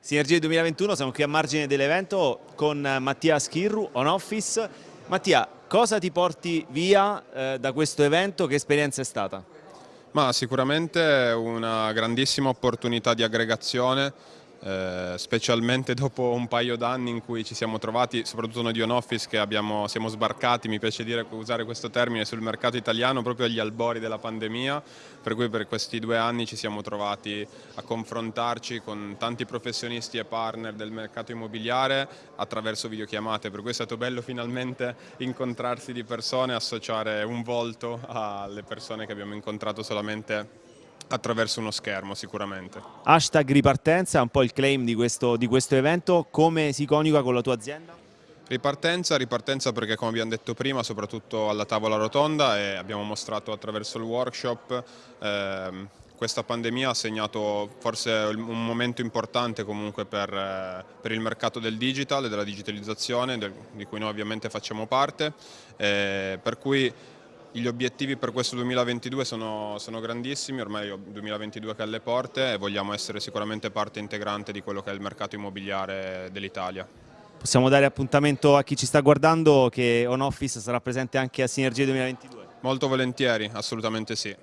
Sinergie 2021, siamo qui a margine dell'evento con Mattia Schirru, On Office. Mattia, cosa ti porti via eh, da questo evento? Che esperienza è stata? Ma sicuramente una grandissima opportunità di aggregazione eh, specialmente dopo un paio d'anni in cui ci siamo trovati, soprattutto noi di On Office che abbiamo, siamo sbarcati, mi piace dire, usare questo termine, sul mercato italiano proprio agli albori della pandemia, per cui per questi due anni ci siamo trovati a confrontarci con tanti professionisti e partner del mercato immobiliare attraverso videochiamate, per cui è stato bello finalmente incontrarsi di persone, associare un volto alle persone che abbiamo incontrato solamente attraverso uno schermo sicuramente. Hashtag ripartenza è un po' il claim di questo, di questo evento, come si coniuga con la tua azienda? Ripartenza, ripartenza perché come abbiamo detto prima soprattutto alla tavola rotonda e abbiamo mostrato attraverso il workshop ehm, questa pandemia ha segnato forse un momento importante comunque per, eh, per il mercato del digital e della digitalizzazione del, di cui noi ovviamente facciamo parte eh, per cui gli obiettivi per questo 2022 sono, sono grandissimi, ormai il 2022 che è alle porte e vogliamo essere sicuramente parte integrante di quello che è il mercato immobiliare dell'Italia. Possiamo dare appuntamento a chi ci sta guardando che On Office sarà presente anche a Sinergie 2022? Molto volentieri, assolutamente sì.